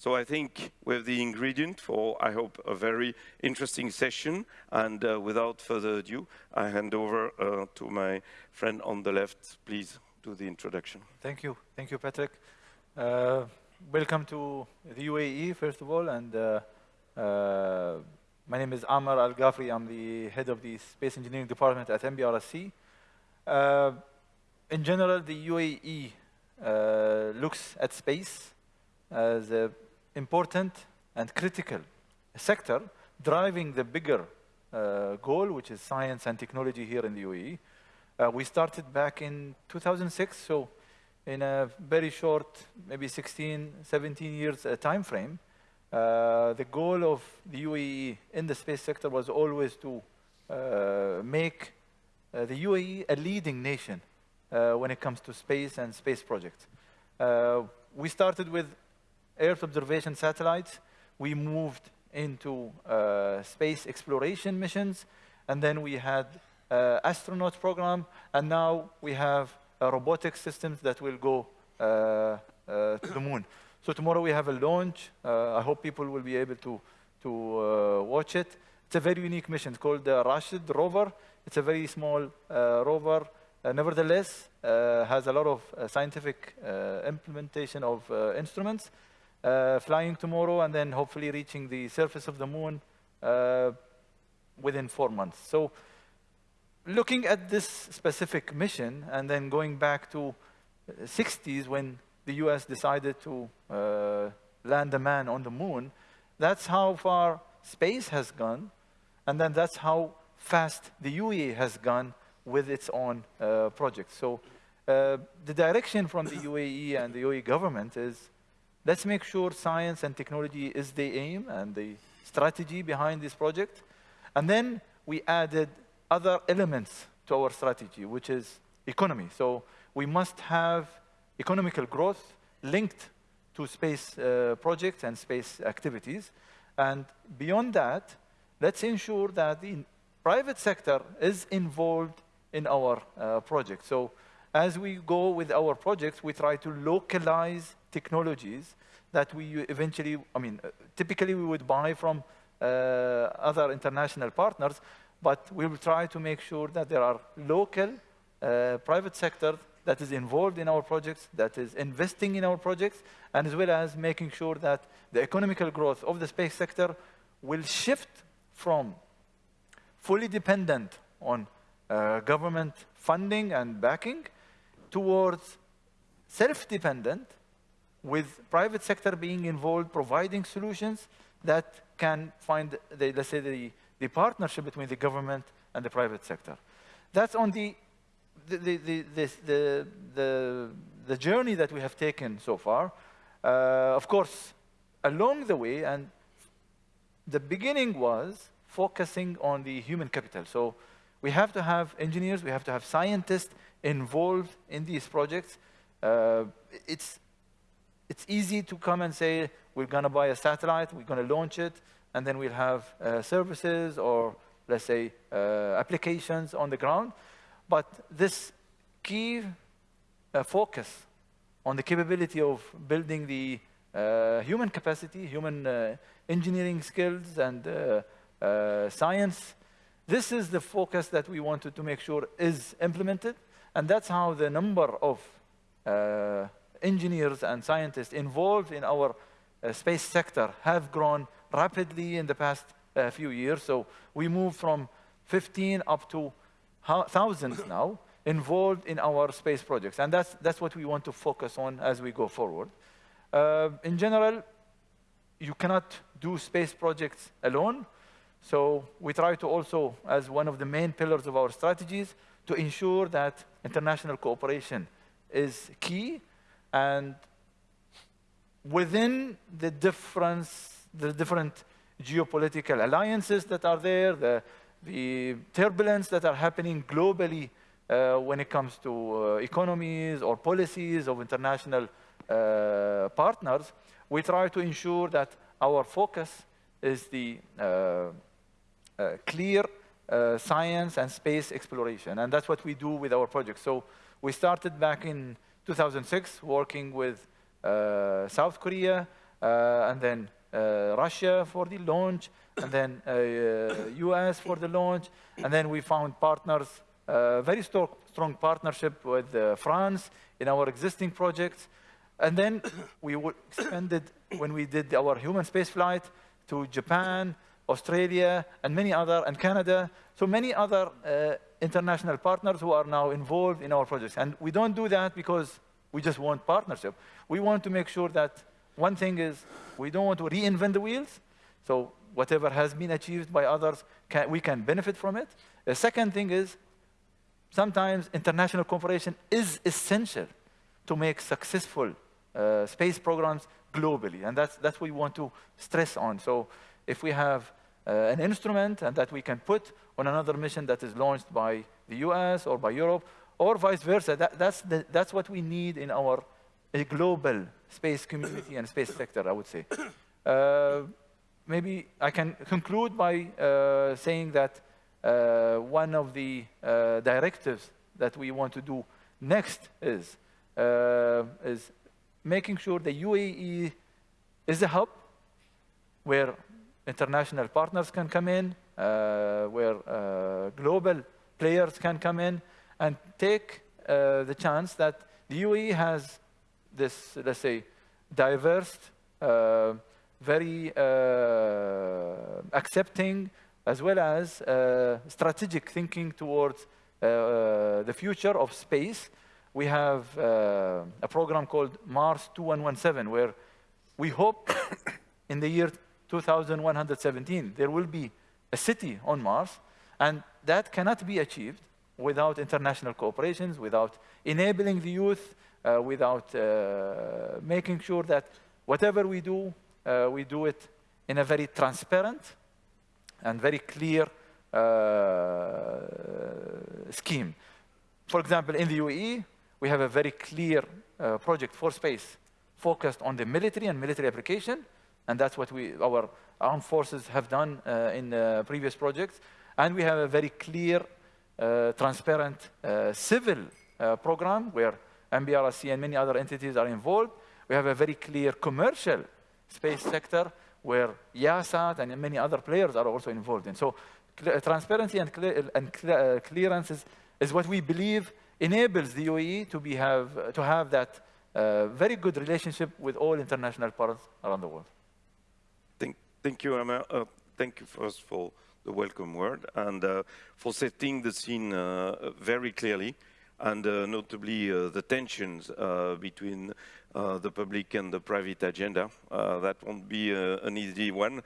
So I think we have the ingredient for, I hope, a very interesting session. And uh, without further ado, I hand over uh, to my friend on the left. Please do the introduction. Thank you. Thank you, Patrick. Uh, welcome to the UAE, first of all. And uh, uh, my name is Amar Al Ghafri. I'm the head of the Space Engineering Department at MBRSC. Uh, in general, the UAE looks at space as a important and critical sector driving the bigger uh, goal, which is science and technology here in the UAE. Uh, we started back in 2006, so in a very short, maybe 16, 17 years uh, time frame, uh, the goal of the UAE in the space sector was always to uh, make uh, the UAE a leading nation when it comes to space and space projects. we started with Earth observation satellites. We moved into uh, space exploration missions, and then we had uh, astronaut program, and now we have robotic systems that will go uh, uh, to the moon. So tomorrow we have a launch. Uh, I hope people will be able to, to watch it. It's a very unique mission. Called the Rashid rover. It's a very small rover. nevertheless, has a lot of scientific implementation of instruments flying tomorrow and then hopefully reaching the surface of the moon uh, within four months. So looking at this specific mission and then going back to 60s when the US decided to uh, land a man on the moon, that's how far space has gone, and then that's how fast the UAE has gone with its own uh, project. So uh, the direction from the UAE and the UAE government is Let's make sure science and technology is the aim and the strategy behind this project. And then we added other elements to our strategy, which is economy. So we must have economical growth linked to space uh, projects and space activities. And beyond that, let's ensure that the private sector is involved in our uh, project. So as we go with our projects, we try to localize technologies that we eventually, I mean, uh, typically we would buy from uh, other international partners, but we will try to make sure that there are local uh, private sector that is involved in our projects, that is investing in our projects, and as well as making sure that the economical growth of the space sector will shift from fully dependent on uh, government funding and backing towards self-dependent with private sector being involved, providing solutions that can find, the, let's say, the, the partnership between the government and the private sector. That's on the, the, the, the, the, the, journey that we have taken so far. Uh, of course, along the way, and the beginning was focusing on the human capital. So we have to have engineers, we have to have scientists involved in these projects. Uh, it's it's easy to come and say, we're going to buy a satellite, we're going to launch it, and then we'll have uh, services or, let's say, uh, applications on the ground. But this key uh, focus on the capability of building the uh, human capacity, human uh, engineering skills, and uh, science, this is the focus that we wanted to make sure is implemented. And that's how the number of engineers and scientists involved in our uh, space sector have grown rapidly in the past uh, few years. So we moved from 15 up to thousands now involved in our space projects. And that's, that's what we want to focus on as we go forward. Uh, in general, you cannot do space projects alone. So we try to also, as one of the main pillars of our strategies, to ensure that international cooperation is key and within the difference, the different geopolitical alliances that are there, the, the turbulence that are happening globally uh, when it comes to uh, economies or policies of international uh, partners, we try to ensure that our focus is the uh, uh, clear uh, science and space exploration. And that's what we do with our project. So we started back in 2006, working with uh, South Korea, uh, and then uh, Russia for the launch, and then uh, US for the launch, and then we found partners, very strong, strong partnership with France in our existing projects, and then we expanded when we did our human space flight to Japan, Australia, and many other, and Canada. So many other uh, international partners who are now involved in our projects. And we don't do that because we just want partnership. We want to make sure that one thing is we don't want to reinvent the wheels. So whatever has been achieved by others, can, we can benefit from it. The second thing is sometimes international cooperation is essential to make successful uh, space programs globally. And that's, that's what we want to stress on. So if we have an instrument and that we can put on another mission that is launched by the US or by Europe, or vice versa, that, that's, the, that's what we need in our global space community and space sector, I would say. Uh, maybe I can conclude by uh, saying that uh, one of the uh, directives that we want to do next is, uh, is making sure the UAE is a hub where international partners can come in, uh, where uh, global players can come in and take uh, the chance that the UAE has this, let's say, diverse, uh, very uh, accepting, as well as uh, strategic thinking towards the future of space. We have uh, a program called Mars 2117, where we hope in the year 2117 there will be a city on Mars, and that cannot be achieved without international cooperations, without enabling the youth, uh, without uh, making sure that whatever we do, uh, we do it in a very transparent and very clear uh, scheme. For example, in the UAE, we have a very clear uh, project for space focused on the military and military application, and that's what we, our armed forces have done uh, in uh, previous projects. And we have a very clear, uh, transparent uh, civil uh, program where MBRC and many other entities are involved. We have a very clear commercial space sector where Yahsat and many other players are also involved in. So transparency and, and clearance is, is what we believe enables the UAE to, be have, to have that uh, very good relationship with all international partners around the world. Thank, you, Amar. Uh, thank you first for the welcome word and uh, for setting the scene uh, very clearly and uh, notably uh, the tensions between the public and the private agenda. that won't be an easy one.